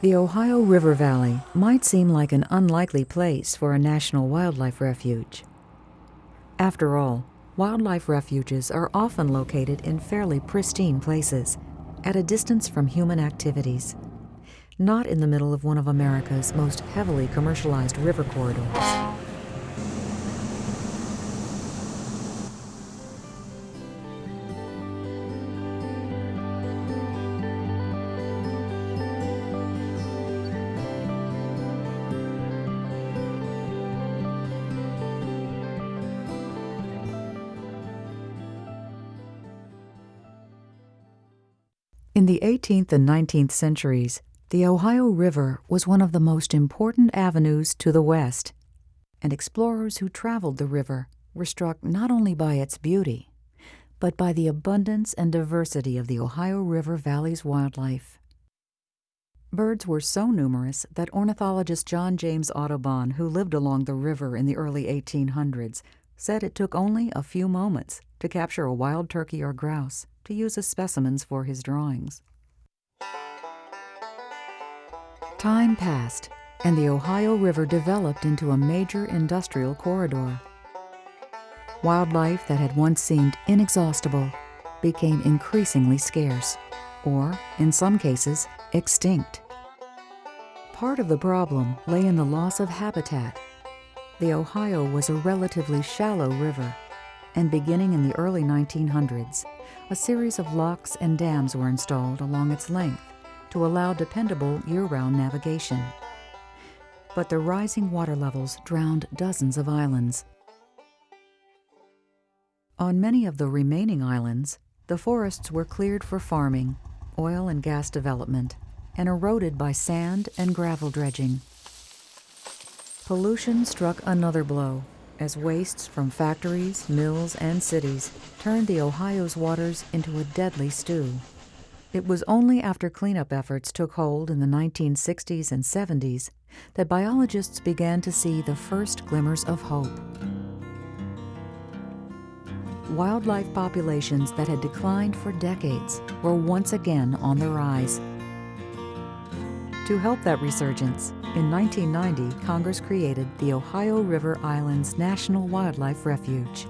The Ohio River Valley might seem like an unlikely place for a national wildlife refuge. After all, wildlife refuges are often located in fairly pristine places, at a distance from human activities, not in the middle of one of America's most heavily commercialized river corridors. In the 18th and 19th centuries, the Ohio River was one of the most important avenues to the west, and explorers who traveled the river were struck not only by its beauty, but by the abundance and diversity of the Ohio River Valley's wildlife. Birds were so numerous that ornithologist John James Audubon, who lived along the river in the early 1800s, said it took only a few moments to capture a wild turkey or grouse to use as specimens for his drawings. Time passed, and the Ohio River developed into a major industrial corridor. Wildlife that had once seemed inexhaustible became increasingly scarce, or, in some cases, extinct. Part of the problem lay in the loss of habitat. The Ohio was a relatively shallow river, and beginning in the early 1900s, a series of locks and dams were installed along its length to allow dependable year-round navigation. But the rising water levels drowned dozens of islands. On many of the remaining islands, the forests were cleared for farming, oil and gas development, and eroded by sand and gravel dredging. Pollution struck another blow as wastes from factories, mills, and cities turned the Ohio's waters into a deadly stew. It was only after cleanup efforts took hold in the 1960s and 70s that biologists began to see the first glimmers of hope. Wildlife populations that had declined for decades were once again on the rise. To help that resurgence, in 1990, Congress created the Ohio River Islands National Wildlife Refuge.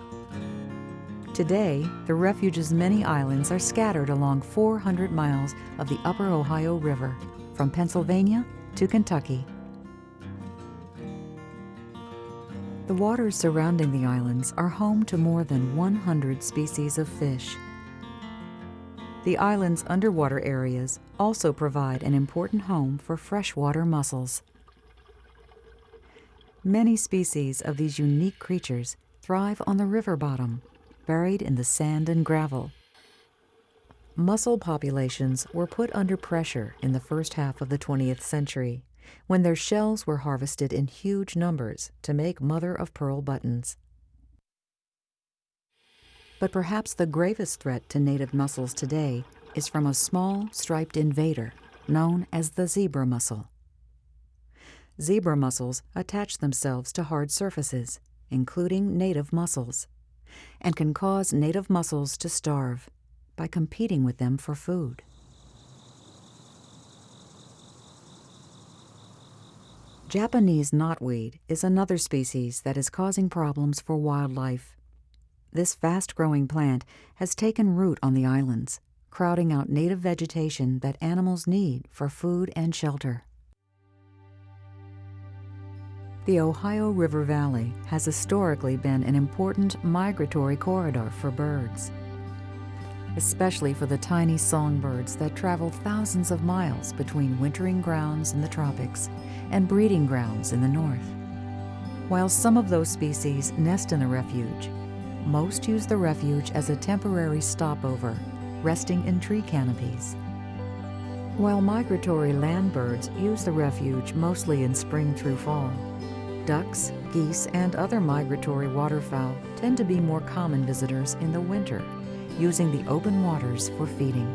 Today, the refuge's many islands are scattered along 400 miles of the upper Ohio River, from Pennsylvania to Kentucky. The waters surrounding the islands are home to more than 100 species of fish. The island's underwater areas also provide an important home for freshwater mussels. Many species of these unique creatures thrive on the river bottom, buried in the sand and gravel. Mussel populations were put under pressure in the first half of the 20th century when their shells were harvested in huge numbers to make mother of pearl buttons. But perhaps the gravest threat to native mussels today is from a small striped invader known as the zebra mussel. Zebra mussels attach themselves to hard surfaces, including native mussels, and can cause native mussels to starve by competing with them for food. Japanese knotweed is another species that is causing problems for wildlife. This fast-growing plant has taken root on the islands, crowding out native vegetation that animals need for food and shelter. The Ohio River Valley has historically been an important migratory corridor for birds, especially for the tiny songbirds that travel thousands of miles between wintering grounds in the tropics and breeding grounds in the north. While some of those species nest in the refuge, most use the refuge as a temporary stopover, resting in tree canopies. While migratory land birds use the refuge mostly in spring through fall, Ducks, geese, and other migratory waterfowl tend to be more common visitors in the winter, using the open waters for feeding.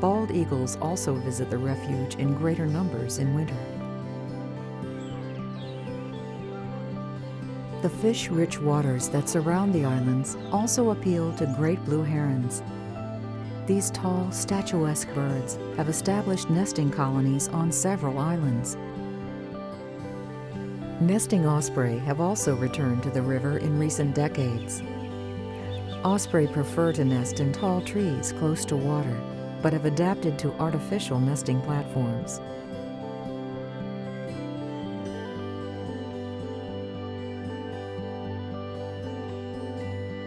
Bald eagles also visit the refuge in greater numbers in winter. The fish-rich waters that surround the islands also appeal to great blue herons. These tall, statuesque birds have established nesting colonies on several islands. Nesting osprey have also returned to the river in recent decades. Osprey prefer to nest in tall trees close to water, but have adapted to artificial nesting platforms.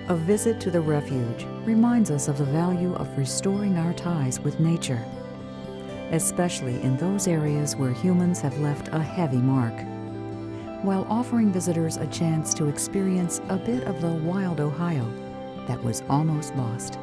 A visit to the refuge reminds us of the value of restoring our ties with nature, especially in those areas where humans have left a heavy mark, while offering visitors a chance to experience a bit of the wild Ohio that was almost lost.